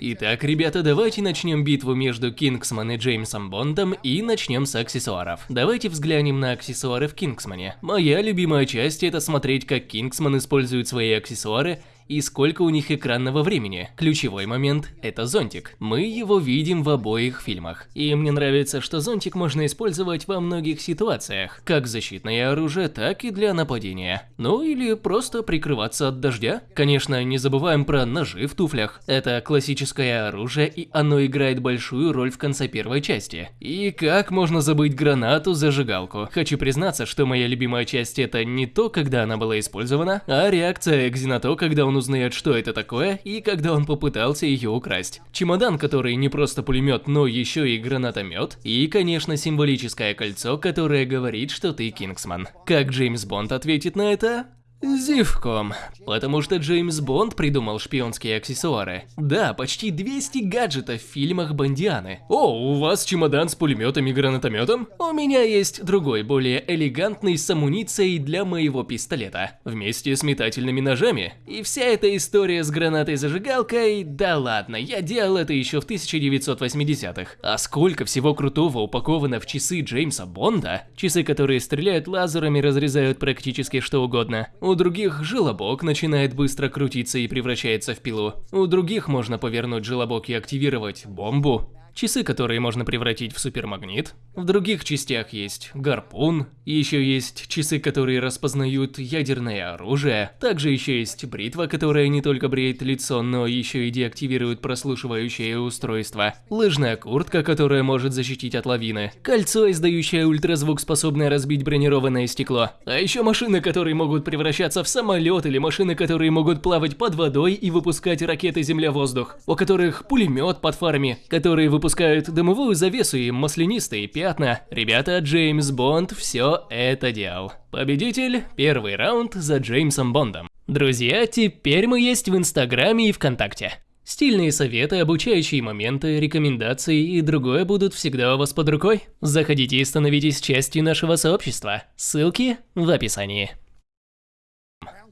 Итак, ребята, давайте начнем битву между Кингсман и Джеймсом Бондом и начнем с аксессуаров. Давайте взглянем на аксессуары в Кингсмане. Моя любимая часть это смотреть, как Кингсман использует свои аксессуары и сколько у них экранного времени. Ключевой момент – это зонтик. Мы его видим в обоих фильмах. И мне нравится, что зонтик можно использовать во многих ситуациях, как защитное оружие, так и для нападения. Ну или просто прикрываться от дождя. Конечно, не забываем про ножи в туфлях. Это классическое оружие, и оно играет большую роль в конце первой части. И как можно забыть гранату-зажигалку? Хочу признаться, что моя любимая часть это не то, когда она была использована, а реакция Экзи на то, когда он он узнает, что это такое, и когда он попытался ее украсть. Чемодан, который не просто пулемет, но еще и гранатомет. И, конечно, символическое кольцо, которое говорит, что ты Кингсман. Как Джеймс Бонд ответит на это? Зевком. Потому что Джеймс Бонд придумал шпионские аксессуары. Да, почти 200 гаджетов в фильмах Бондианы. О, у вас чемодан с пулеметом и гранатометом? У меня есть другой, более элегантный с амуницией для моего пистолета. Вместе с метательными ножами. И вся эта история с гранатой-зажигалкой, да ладно, я делал это еще в 1980-х. А сколько всего крутого упаковано в часы Джеймса Бонда? Часы, которые стреляют лазерами, разрезают практически что угодно. У других желобок начинает быстро крутиться и превращается в пилу. У других можно повернуть желобок и активировать бомбу часы, которые можно превратить в супермагнит. В других частях есть гарпун, еще есть часы, которые распознают ядерное оружие. Также еще есть бритва, которая не только бреет лицо, но еще и деактивирует прослушивающее устройство. Лыжная куртка, которая может защитить от лавины. Кольцо, издающее ультразвук, способное разбить бронированное стекло. А еще машины, которые могут превращаться в самолет или машины, которые могут плавать под водой и выпускать ракеты земля-воздух. У которых пулемет под фарами, которые выпускают выпускают дымовую завесу и маслянистые пятна. Ребята, Джеймс Бонд все это делал. Победитель, первый раунд за Джеймсом Бондом. Друзья, теперь мы есть в Инстаграме и ВКонтакте. Стильные советы, обучающие моменты, рекомендации и другое будут всегда у вас под рукой. Заходите и становитесь частью нашего сообщества. Ссылки в описании.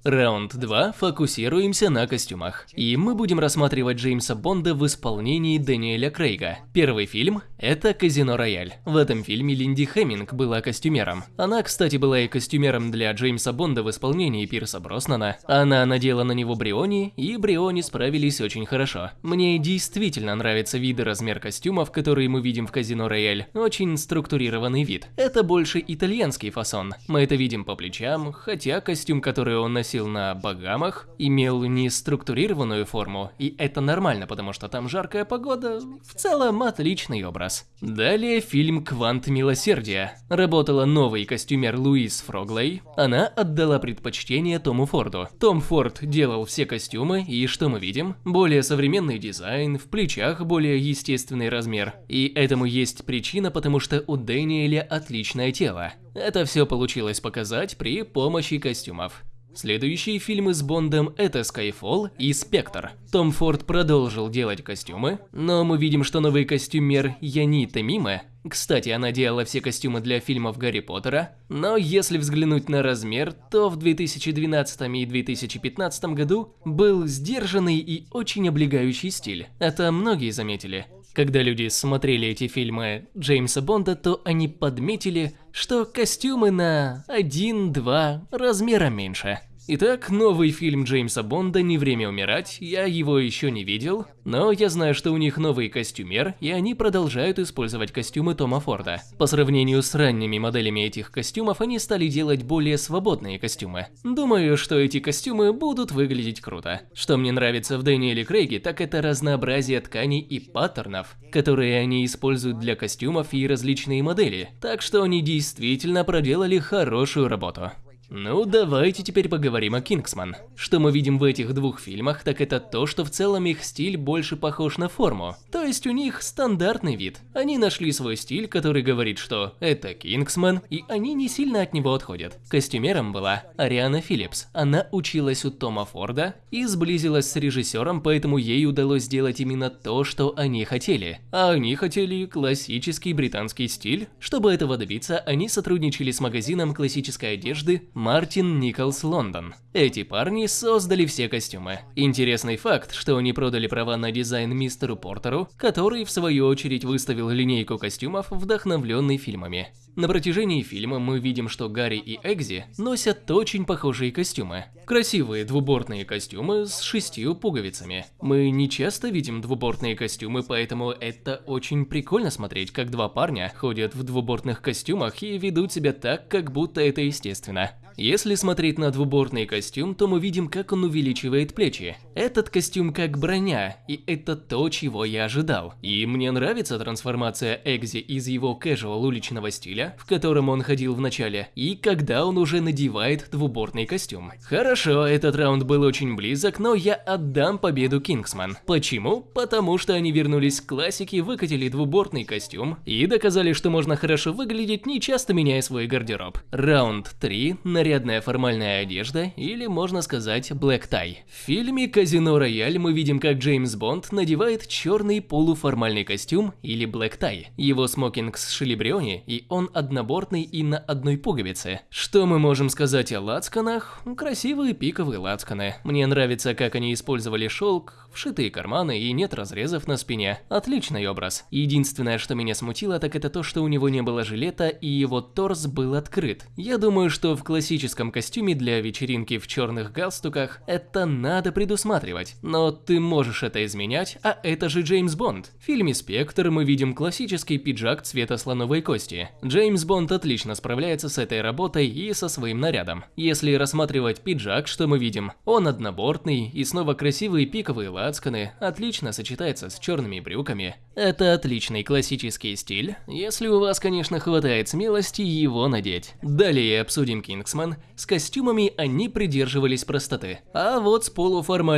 Раунд 2. Фокусируемся на костюмах. И мы будем рассматривать Джеймса Бонда в исполнении Дэниеля Крейга. Первый фильм – это «Казино Рояль». В этом фильме Линди Хэмминг была костюмером. Она, кстати, была и костюмером для Джеймса Бонда в исполнении Пирса Броснана. Она надела на него Бриони, и Бриони справились очень хорошо. Мне действительно нравится вид и размер костюмов, которые мы видим в «Казино Рояль». Очень структурированный вид. Это больше итальянский фасон. Мы это видим по плечам, хотя костюм, который он носил носил на Багамах, имел не структурированную форму, и это нормально, потому что там жаркая погода, в целом отличный образ. Далее фильм «Квант милосердия». Работала новый костюмер Луис Фроглей, она отдала предпочтение Тому Форду. Том Форд делал все костюмы, и что мы видим? Более современный дизайн, в плечах более естественный размер. И этому есть причина, потому что у Дэниеля отличное тело. Это все получилось показать при помощи костюмов. Следующие фильмы с Бондом это Skyfall и Спектр. Том Форд продолжил делать костюмы, но мы видим, что новый костюмер Яни Тамиме, кстати, она делала все костюмы для фильмов Гарри Поттера, но если взглянуть на размер, то в 2012 и 2015 году был сдержанный и очень облегающий стиль. Это многие заметили. Когда люди смотрели эти фильмы Джеймса Бонда, то они подметили, что костюмы на 1-2 размера меньше. Итак, новый фильм Джеймса Бонда «Не время умирать», я его еще не видел, но я знаю, что у них новый костюмер, и они продолжают использовать костюмы Тома Форда. По сравнению с ранними моделями этих костюмов, они стали делать более свободные костюмы. Думаю, что эти костюмы будут выглядеть круто. Что мне нравится в Дэниеле Крейге, так это разнообразие тканей и паттернов, которые они используют для костюмов и различные модели, так что они действительно проделали хорошую работу. Ну, давайте теперь поговорим о Кингсман. Что мы видим в этих двух фильмах, так это то, что в целом их стиль больше похож на форму. То есть у них стандартный вид. Они нашли свой стиль, который говорит, что это Кингсман, и они не сильно от него отходят. Костюмером была Ариана Филлипс. Она училась у Тома Форда и сблизилась с режиссером, поэтому ей удалось сделать именно то, что они хотели. А они хотели классический британский стиль. Чтобы этого добиться, они сотрудничали с магазином классической одежды Martin Nicholls London. Эти парни создали все костюмы. Интересный факт, что они продали права на дизайн мистеру Портеру, который в свою очередь выставил линейку костюмов, вдохновленный фильмами. На протяжении фильма мы видим, что Гарри и Экзи носят очень похожие костюмы. Красивые двубортные костюмы с шестью пуговицами. Мы не часто видим двубортные костюмы, поэтому это очень прикольно смотреть, как два парня ходят в двубортных костюмах и ведут себя так, как будто это естественно. Если смотреть на двубортный костюм, то мы видим, как он увеличивает плечи. Этот костюм как броня, и это то, чего я ожидал. И мне нравится трансформация Экзи из его casual уличного стиля, в котором он ходил в начале, и когда он уже надевает двубортный костюм. Хорошо, этот раунд был очень близок, но я отдам победу Кингсман. Почему? Потому что они вернулись к классике, выкатили двубортный костюм и доказали, что можно хорошо выглядеть, не часто меняя свой гардероб. Раунд 3 на нарядная формальная одежда, или можно сказать black tie. В фильме «Казино Рояль» мы видим, как Джеймс Бонд надевает черный полуформальный костюм или tie. Его смокинг с шилибриони, и он однобортный и на одной пуговице. Что мы можем сказать о лацканах? Красивые пиковые лацканы. Мне нравится, как они использовали шелк, вшитые карманы и нет разрезов на спине. Отличный образ. Единственное, что меня смутило, так это то, что у него не было жилета и его торс был открыт. Я думаю, что в классическом костюме для вечеринки в черных галстуках, это надо предусматривать. Но ты можешь это изменять, а это же Джеймс Бонд. В фильме «Спектр» мы видим классический пиджак цвета слоновой кости. Джеймс Бонд отлично справляется с этой работой и со своим нарядом. Если рассматривать пиджак, что мы видим? Он однобортный и снова красивые пиковые лацканы, отлично сочетается с черными брюками. Это отличный классический стиль, если у вас, конечно, хватает смелости его надеть. Далее обсудим Кингсман с костюмами они придерживались простоты. А вот с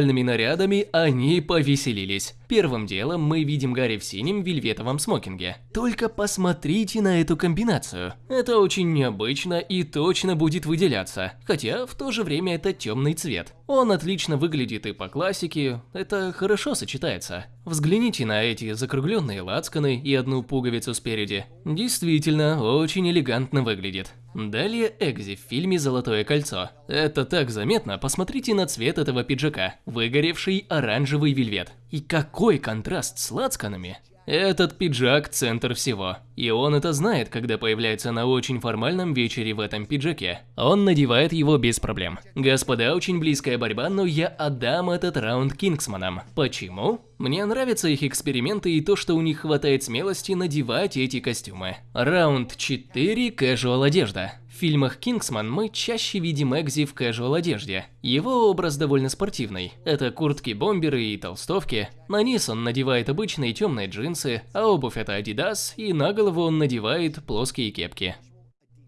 полуформальными нарядами они повеселились. Первым делом мы видим Гарри в синем вельветовом смокинге. Только посмотрите на эту комбинацию. Это очень необычно и точно будет выделяться, хотя в то же время это темный цвет. Он отлично выглядит и по классике, это хорошо сочетается. Взгляните на эти закругленные лацканы и одну пуговицу спереди. Действительно, очень элегантно выглядит. Далее Экзи в фильме «Золотое кольцо». Это так заметно, посмотрите на цвет этого пиджака. Выгоревший оранжевый вельвет. И какой контраст с лацканами. Этот пиджак – центр всего. И он это знает, когда появляется на очень формальном вечере в этом пиджаке. Он надевает его без проблем. Господа, очень близкая борьба, но я отдам этот раунд Кингсманам. Почему? Мне нравятся их эксперименты и то, что у них хватает смелости надевать эти костюмы. Раунд 4 – casual одежда. В фильмах Кингсман мы чаще видим Экзи в casual одежде. Его образ довольно спортивный. Это куртки-бомберы и толстовки. На низ он надевает обычные темные джинсы, а обувь это Adidas, и на голову он надевает плоские кепки.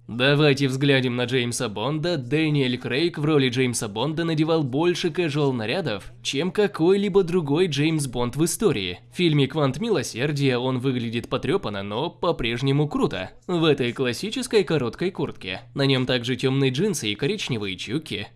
Давайте взглянем на Джеймса Бонда. Дэниэль Крейг в роли Джеймса Бонда надевал больше casual нарядов, чем какой-либо другой Джеймс Бонд в истории. В фильме «Квант милосердия» он выглядит потрепанно, но по-прежнему круто. В этой классической короткой куртке. На нем также темные джинсы и коричневые чуки.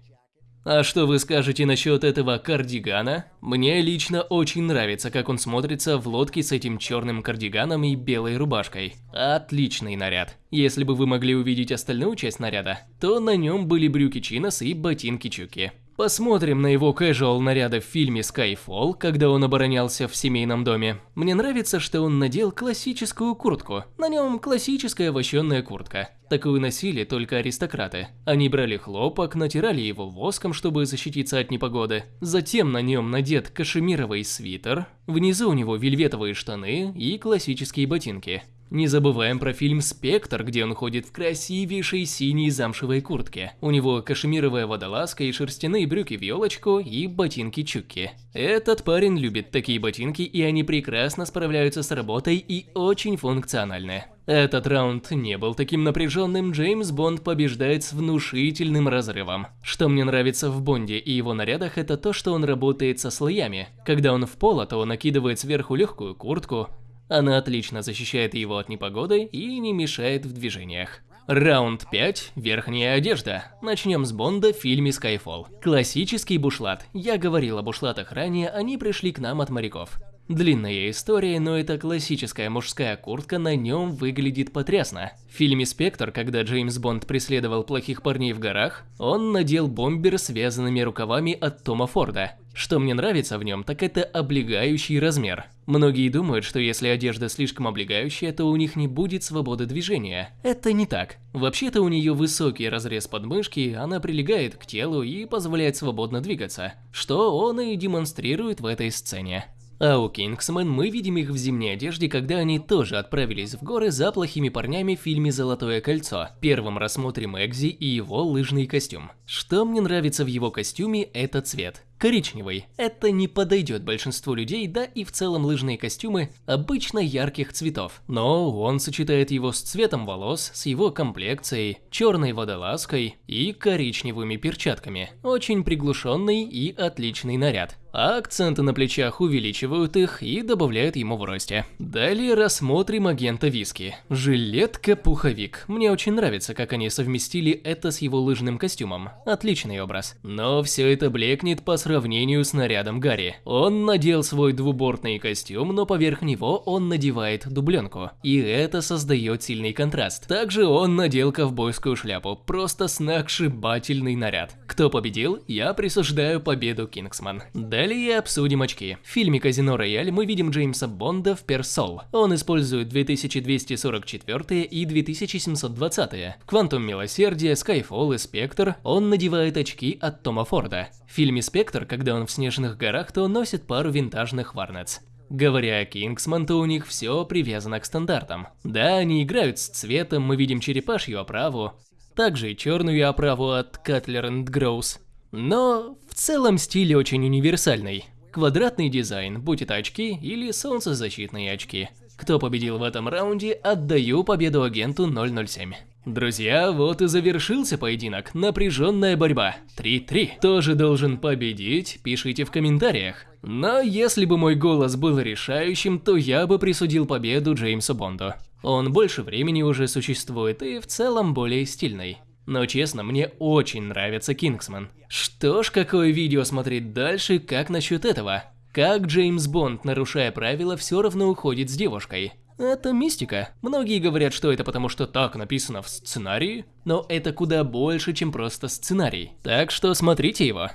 А что вы скажете насчет этого кардигана? Мне лично очень нравится, как он смотрится в лодке с этим черным кардиганом и белой рубашкой. Отличный наряд. Если бы вы могли увидеть остальную часть наряда, то на нем были брюки чинос и ботинки чуки. Посмотрим на его casual наряды в фильме Skyfall, когда он оборонялся в семейном доме. Мне нравится, что он надел классическую куртку. На нем классическая вощенная куртка. Такую носили только аристократы. Они брали хлопок, натирали его воском, чтобы защититься от непогоды. Затем на нем надет кашемировый свитер, внизу у него вельветовые штаны и классические ботинки. Не забываем про фильм «Спектр», где он ходит в красивейшей синей замшевой куртке. У него кашемировая водолазка и шерстяные брюки в елочку и ботинки чукки. Этот парень любит такие ботинки, и они прекрасно справляются с работой и очень функциональны. Этот раунд не был таким напряженным, Джеймс Бонд побеждает с внушительным разрывом. Что мне нравится в Бонде и его нарядах, это то, что он работает со слоями. Когда он в поло, то накидывает сверху легкую куртку, она отлично защищает его от непогоды и не мешает в движениях. Раунд 5. Верхняя одежда. Начнем с Бонда в фильме Skyfall. Классический бушлат. Я говорил о бушлатах ранее, они пришли к нам от моряков. Длинная история, но эта классическая мужская куртка на нем выглядит потрясно. В фильме «Спектр», когда Джеймс Бонд преследовал плохих парней в горах, он надел бомбер с связанными рукавами от Тома Форда. Что мне нравится в нем, так это облегающий размер. Многие думают, что если одежда слишком облегающая, то у них не будет свободы движения. Это не так. Вообще-то у нее высокий разрез подмышки, она прилегает к телу и позволяет свободно двигаться, что он и демонстрирует в этой сцене. А у Кингсмен мы видим их в зимней одежде, когда они тоже отправились в горы за плохими парнями в фильме «Золотое кольцо». Первым рассмотрим Экзи и его лыжный костюм. Что мне нравится в его костюме, это цвет. Коричневый. Это не подойдет большинству людей, да и в целом лыжные костюмы обычно ярких цветов. Но он сочетает его с цветом волос, с его комплекцией, черной водолазкой и коричневыми перчатками. Очень приглушенный и отличный наряд а акценты на плечах увеличивают их и добавляют ему в росте. Далее рассмотрим агента Виски. Жилетка-пуховик. Мне очень нравится, как они совместили это с его лыжным костюмом. Отличный образ. Но все это блекнет по сравнению с нарядом Гарри. Он надел свой двубортный костюм, но поверх него он надевает дубленку. И это создает сильный контраст. Также он надел ковбойскую шляпу. Просто сногсшибательный наряд. Кто победил? Я присуждаю победу Кингсман. Далее обсудим очки. В фильме «Казино Рояль» мы видим Джеймса Бонда в Персол. Он использует 2244 и 2720. В «Квантум Милосердия», «Скайфолл» и «Спектр» он надевает очки от Тома Форда. В фильме «Спектр», когда он в снежных горах, то носит пару винтажных Vuarnets. Говоря о Кингсман, то у них все привязано к стандартам. Да, они играют с цветом, мы видим черепашью оправу, также и черную оправу от Cutler Gross. Но в целом стиль очень универсальный. Квадратный дизайн, будь это очки или солнцезащитные очки. Кто победил в этом раунде, отдаю победу агенту 007. Друзья, вот и завершился поединок. Напряженная борьба. 3-3. Тоже должен победить, пишите в комментариях. Но если бы мой голос был решающим, то я бы присудил победу Джеймсу Бонду. Он больше времени уже существует и в целом более стильный. Но честно, мне очень нравится Кингсман. Что ж, какое видео смотреть дальше, как насчет этого? Как Джеймс Бонд, нарушая правила, все равно уходит с девушкой? Это мистика. Многие говорят, что это потому, что так написано в сценарии, но это куда больше, чем просто сценарий. Так что смотрите его.